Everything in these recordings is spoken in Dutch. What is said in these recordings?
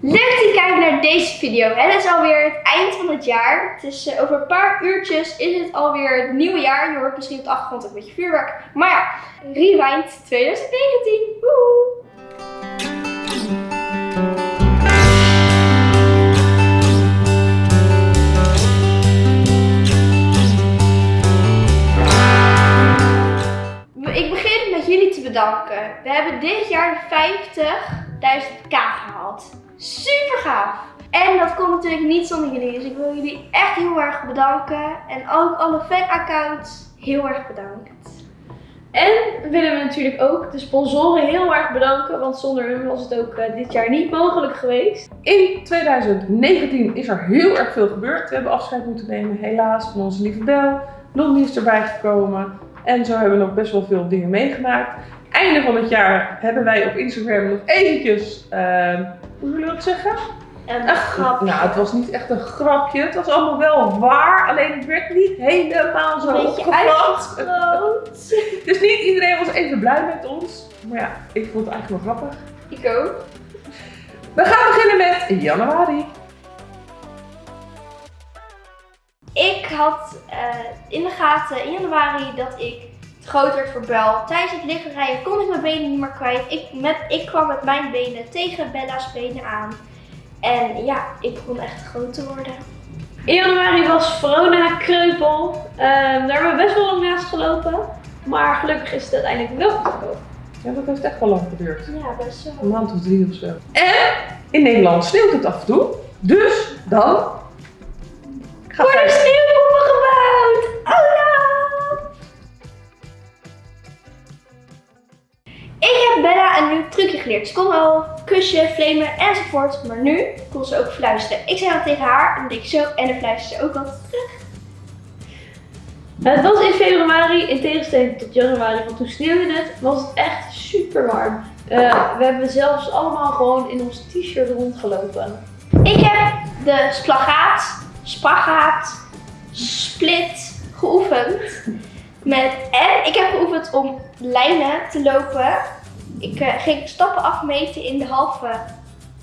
Leuk dat je kijkt naar deze video. Het is alweer het eind van het jaar. Het is eh, over een paar uurtjes is het alweer het nieuwe jaar. Je hoort misschien op de achtergrond ook een beetje vuurwerk. Maar ja, Rewind 2019. Woehoe! Ik begin met jullie te bedanken. We hebben dit jaar de 50.000k gehaald. Super gaaf! En dat komt natuurlijk niet zonder jullie. Dus ik wil jullie echt heel erg bedanken. En ook alle fanaccounts heel erg bedankt. En willen we natuurlijk ook de sponsoren heel erg bedanken, want zonder hun was het ook eh, dit jaar niet mogelijk geweest. In 2019 is er heel erg veel gebeurd. We hebben afscheid moeten nemen, helaas, van onze lieve Bel. Blondie is erbij gekomen. En zo hebben we nog best wel veel dingen meegemaakt. Einde van het jaar hebben wij op Instagram nog eventjes, ehm, hoe zullen we dat zeggen? En Een grap. Nou, het was niet echt een grapje. Het was allemaal wel waar, alleen het werd niet helemaal zo een uitvergroot. Dus niet iedereen was even blij met ons. Maar ja, ik vond het eigenlijk wel grappig. Ik ook. We gaan beginnen met januari. Ik had eh, in de gaten in januari dat ik groot werd voor Bel. Tijdens het liggen rijden kon ik mijn benen niet meer kwijt. Ik, met, ik kwam met mijn benen tegen Bella's benen aan. En ja, ik begon echt groot te worden. In januari was Verona kreupel. Ehm, daar hebben we best wel lang naast gelopen. Maar gelukkig is het uiteindelijk wel goed gekomen. Ja, dat heeft echt wel lang geduurd. Ja, best wel. Een maand of drie of zo. En in Nederland sneeuwt het af en toe. Dus dan gaat Worden hij... sneeuwpoppen Bella een trucje geleerd. Ze kon al kusje, flamen enzovoort. Maar nu kon ze ook fluisteren. Ik zei dan tegen haar en dan deed ik zo en dan fluisterde ze ook altijd terug. Het was in februari, in tegenstelling tot januari, want toen sneeuwde het, was het echt super warm. Eh, we hebben zelfs allemaal gewoon in ons t-shirt rondgelopen. Ik heb de splagaat, spagaat, split geoefend. Met, en ik heb geoefend om lijnen te lopen. Ik eh, ging stappen afmeten in de halve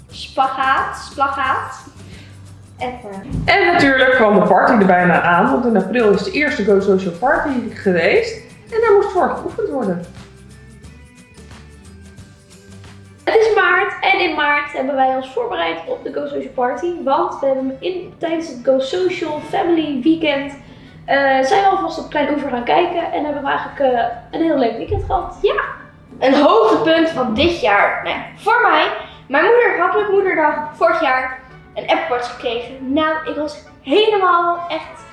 spagaat, splagaat. Even. En natuurlijk kwam de party er bijna aan. Want in april is de eerste Go Social Party geweest. En daar moest voor geoefend worden. Het is maart en in maart hebben wij ons voorbereid op de Go Social Party. Want we hebben in, tijdens het Go Social Family Weekend eh, zijn we alvast op Klein Oever gaan kijken. En hebben we eigenlijk eh, een heel leuk weekend gehad. Ja, een hoogtepunt van dit jaar. Nou ja, voor mij. Mijn moeder had met moederdag vorig jaar een Apple gekregen. Nou, ik was helemaal echt...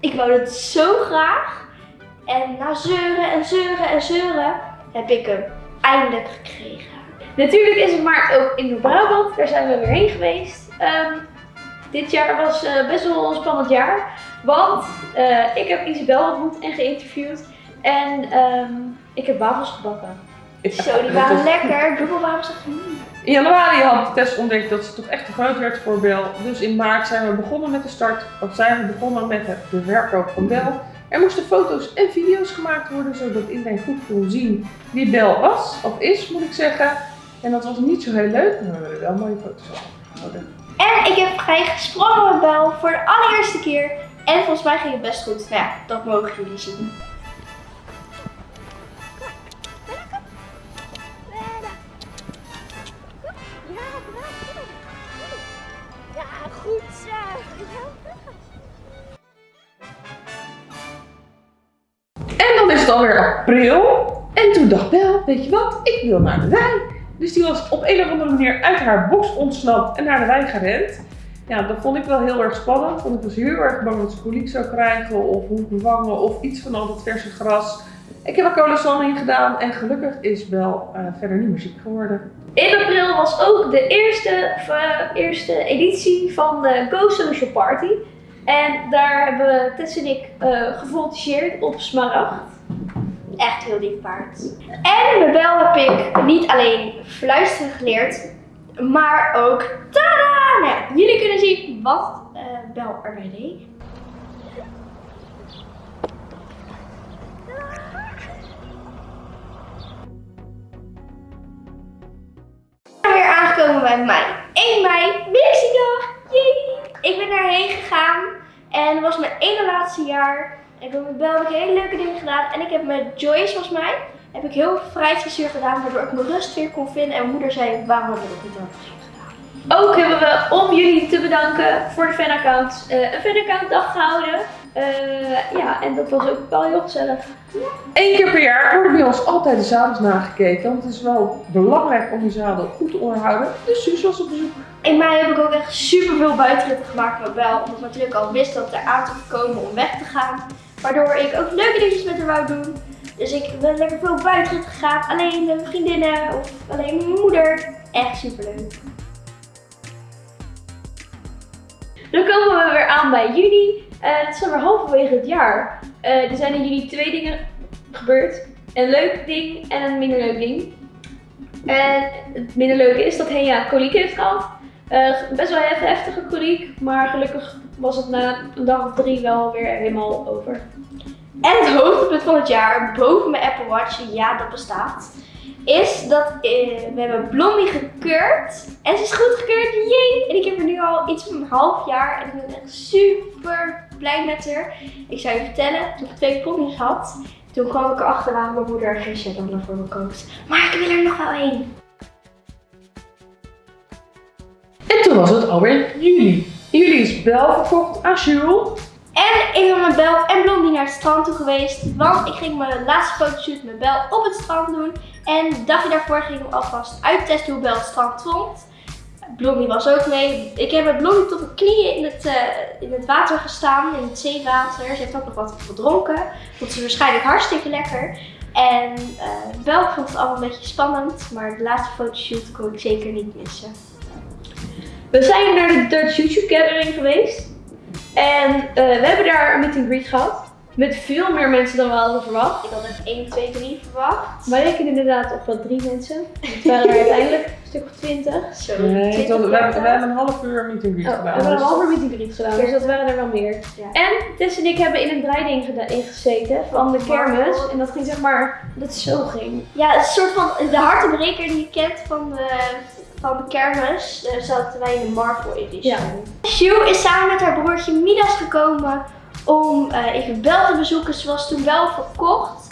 Ik wou het zo graag. En na zeuren en zeuren en zeuren heb ik hem eindelijk gekregen. Natuurlijk is het maart ook in Noord-Brabant. Daar zijn we weer heen geweest. Ehm, dit jaar was eh, best wel een spannend jaar. Want eh, ik heb Isabel ontmoet en geïnterviewd. En ehm, ik heb wafels gebakken. Zo, die waren lekker. Dubbelwafels echt mm. In januari had Tess ontdekt dat ze toch echt te groot werd voor Bel. Dus in maart zijn we begonnen met de start. Of zijn we begonnen met het, de verkoop van Bel. Er moesten foto's en video's gemaakt worden, zodat iedereen goed kon zien wie Bel was. Of is, moet ik zeggen. En dat was niet zo heel leuk, maar we hebben wel mooie foto's gehouden. En ik heb vrij gesprongen met Bel voor de allereerste keer. En volgens mij ging het best goed. Nou ja, dat mogen jullie zien. Alweer april. En toen dacht Bel, weet je wat, ik wil naar de wei. Dus die was op een of andere manier uit haar box ontsnapt en naar de wei gerend. Ja, dat vond ik wel heel erg spannend, want ik was heel erg bang dat ze koliek zou krijgen of hoek bevangen of iets van al dat verse gras. Ik heb er cola in gedaan en gelukkig is Bel eh, verder niet meer ziek geworden. In april was ook de eerste, eh, eerste editie van de Go Social Party. En daar hebben Tess en ik gevoltigeerd op Smaragd. Echt heel lief paard. En bij Bel heb ik niet alleen fluisteren geleerd, maar ook tada! Nou, jullie kunnen zien wat eh, Bel erbij deed. weer komen we bij mei. 1 mei, Mixiedag! Yay! Ik ben daarheen gegaan en was mijn ene laatste jaar. Ik heb met Bel heb ik hele leuke dingen gedaan. En ik heb met Joyce, volgens mij, heb ik heel veel vrijheidsdressuur gedaan. Waardoor ik mijn rust weer kon vinden. En mijn moeder zei, waarom heb je dat niet gedaan? Ook hebben we, om jullie te bedanken voor de fanaccount, eh een fanaccount dag gehouden. Eh, ja, en dat was ook wel heel gezellig. Eén keer per jaar worden bij ons altijd de zadels nagekeken. Want het is wel belangrijk om die zadel goed te onderhouden. Dus Suus was op bezoek. In mei heb ik ook echt super veel buitenritten gemaakt met Bel. Omdat ik natuurlijk al wist dat het eraan zou komen om weg te gaan. Waardoor ik ook leuke dingetjes met haar wou doen. Dus ik ben lekker veel buitenritten gegaan. Alleen mijn vriendinnen of alleen mijn moeder. Echt super leuk. Dan komen we weer aan bij juni. Eh, het is alweer halverwege het jaar. Eh, er zijn in juni twee dingen gebeurd. Een leuk ding en een minder leuk ding. En het minder leuke is dat Hea koliek heeft gehad. Eh, best wel heftige koliek, maar gelukkig was het na een dag of drie wel weer helemaal over. En het hoogtepunt van het jaar, boven mijn Apple Watch, ja dat bestaat, is dat eh, we hebben Blondie gekeurd. En ze is goedgekeurd, jee! En ik heb er nu al iets van een half jaar en ik ben echt super blij met haar. Ik zou je vertellen, toen ik twee pony's had, toen kwam ik erachter waar mijn moeder geen Shetlander voor me koopt. Maar ik wil er nog wel één. En toen was het alweer juli. Juli is Bel verkocht aan Jules. En ik ben met Bel en Blondie naar het strand toe geweest. Want ik ging mijn laatste fotoshoot met Bel op het strand doen. En een dagje daarvoor ging ik alvast uittesten hoe Bel het strand vond. Blondie was ook mee. Ik heb met Blondie tot de knieën in het, eh, in het water gestaan, in het zeewater. Ze heeft ook nog wat gedronken. Vond ze waarschijnlijk hartstikke lekker. En eh Bel vond het allemaal een beetje spannend. Maar de laatste fotoshoot kon ik zeker niet missen. We zijn naar de Dutch YouTube Gathering geweest. En eh, we hebben daar een meet and greet gehad. Met veel meer mensen dan we hadden verwacht. Ik had echt 1, 2, 3 verwacht. Wij rekenen inderdaad op wel drie mensen. Het waren er uiteindelijk een stuk of twintig. Zo, Nee, het 20 was- we, hebben, we een half uur meet and greet Oh, we gedaan. hebben een dus- halve meet and greet gedaan, dus dat waren er wel meer. Ja. En Tess en ik hebben in een draaiding ingezeten van de kermis. En dat ging zeg maar, dat het zo ging. Ja, het is een soort van de hartenbreker die je kent van de, van de kermis. Daar zaten wij in de Marvel edition. Ja. Sue is samen met haar broertje Midas gekomen om eh, even Bel te bezoeken. Ze was toen wel verkocht.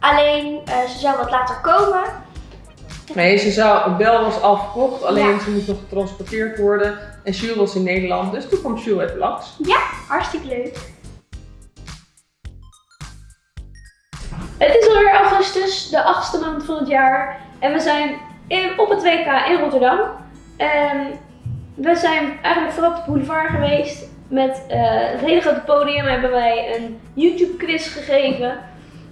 Alleen eh, ze zou wat later komen. Nee, ze zou, Bel was al verkocht, alleen Ja. ze moet nog getransporteerd worden. En Jules was in Nederland, dus toen kwam Jules even langs. Hartstikke leuk. Het is alweer augustus, de achtste maand van het jaar. En we zijn op het WK in Rotterdam. En we zijn eigenlijk vooral op de boulevard geweest. Met eh, het hele grote podium hebben wij een YouTube quiz gegeven.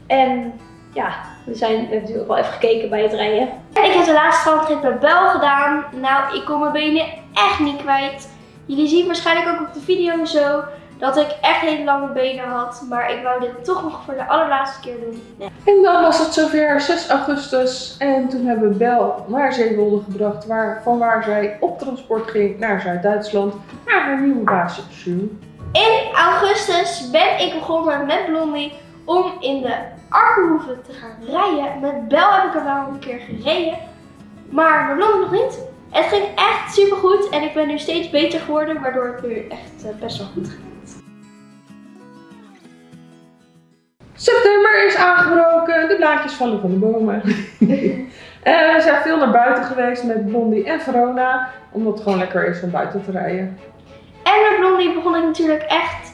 En ja, we, zijn, natuurlijk wel even gekeken bij het rijden. En ik heb de laatste strandrit met Bel gedaan. Nou, ik kon mijn benen echt niet kwijt. Jullie zien waarschijnlijk ook op de video zo dat ik echt hele lange benen had. Maar ik wou dit toch nog voor de allerlaatste keer doen. Nee. En dan was het zover 6 augustus en toen hebben we Bel naar Zeewolde gebracht, waar, van waar zij op transport ging naar Zuid-Duitsland, naar haar nieuwe baasje. In augustus ben ik begonnen met Blondie om in de Arkenhoeve te gaan rijden. Met Bel heb ik er wel een keer gereden, maar Blondie nog niet. Het ging echt super goed en ik ben nu steeds beter geworden, waardoor het nu echt eh, best wel goed gaat. September is aangebroken, de blaadjes vallen van de bomen. Eh, we zijn veel naar buiten geweest met Blondie en Verona, omdat het gewoon lekker is om buiten te rijden. En met Blondie begon ik natuurlijk echt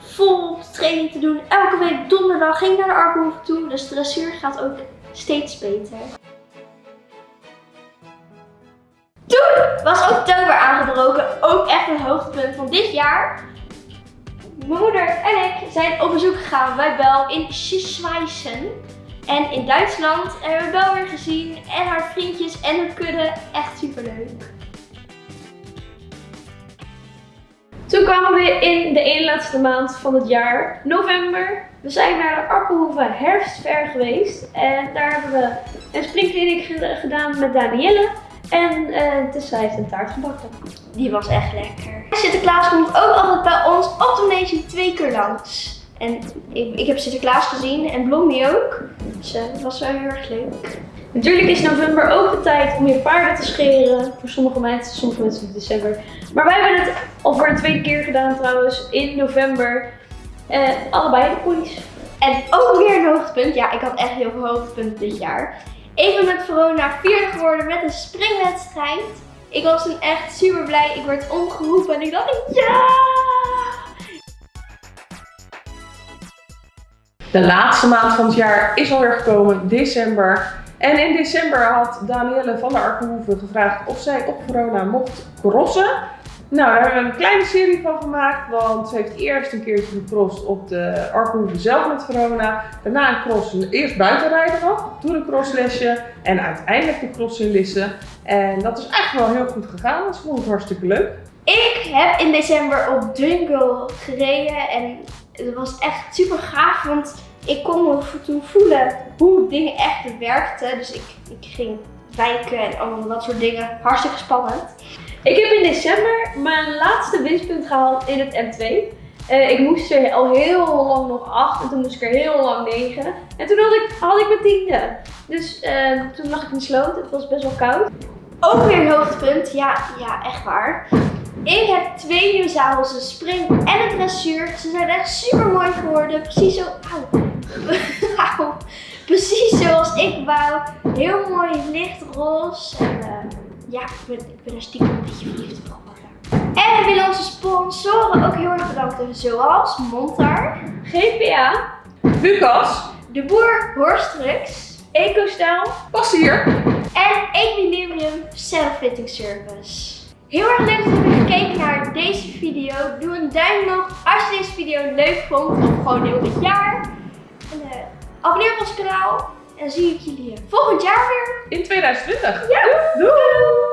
vol training te doen. Elke week donderdag ging ik naar de Arkenhoeve toe, dus de dressuur gaat ook steeds beter. Toen was oktober aangebroken, ook echt een hoogtepunt van dit jaar. Mijn moeder en ik zijn op bezoek gegaan bij Bel in Schweissen. En in Duitsland hebben we Bel weer gezien en haar vriendjes en hun kudde. Echt super leuk. Toen kwamen we in de ene laatste maand van het jaar, november. We zijn naar de Arkenhoeve herfstfair geweest. En daar hebben we een springkliniek ge- gedaan met Danielle. En eh Tessa heeft een taart gebakken. Die was echt lekker. Sinterklaas komt ook altijd bij ons op de Nation twee keer langs. En ik, ik heb Sinterklaas gezien en Blondie ook. Dus eh, dat was wel heel erg leuk. Natuurlijk is november ook de tijd om je paarden te scheren. Voor sommige mensen, sommige mensen in december. Maar wij hebben het al voor een tweede keer gedaan trouwens, in november. Eh, allebei de ponies. En ook weer een hoogtepunt. Ja, ik had echt heel veel hoogtepunten dit jaar. Ik ben met Verona vierde geworden met een springwedstrijd. Ik was toen echt super blij. Ik werd omgeroepen en ik dacht ja! De laatste maand van het jaar is alweer gekomen, december. En in december had Danielle van der Arkenhoeven gevraagd of zij op corona mocht crossen. Nou, daar hebben we een kleine serie van gemaakt, want ze heeft eerst een keertje gecrossed op de Arkenhoeven zelf met Verona. Daarna een cross, eerst buitenrijden nog, toen een crosslesje en uiteindelijk de cross in Lisse. En dat is eigenlijk wel heel goed gegaan, ik vond het hartstikke leuk. Ik heb in december op Jungle gereden en het was echt super gaaf, want ik kon me toen voelen hoe dingen echt werkten. Dus ik, ik ging wijken en allemaal dat soort dingen. Hartstikke spannend. Ik heb in december mijn laatste winstpunt gehaald in het M2. Eh, ik moest er al heel lang nog 8 en toen moest ik er heel lang 9. En toen had ik, had ik mijn tiende. Dus eh, toen lag ik in de sloot. Het was best wel koud. Ook weer een hoogtepunt. Ja, ja, echt waar. Ik heb twee nieuwe zadels, een spring en een dressuur. Ze zijn echt super mooi geworden. Precies zo. Auw. Precies zoals ik wou. Heel mooi lichtroze. En eh, ja, ik ben, ik ben er stiekem een beetje verliefd op geworden. En we willen onze sponsoren ook heel erg bedanken. Zoals Montar, GPA, Lucas, De Boer Horstrux EcoStyle. was hier. en Equilibrium Self-Fitting Service. Heel erg leuk dat hebt gekeken naar deze video. Doe een duim omhoog als je deze video leuk vond. Of gewoon heel dit jaar. En eh, abonneer op ons kanaal. En dan zie ik jullie volgend jaar weer. In 2020. Ja, doei!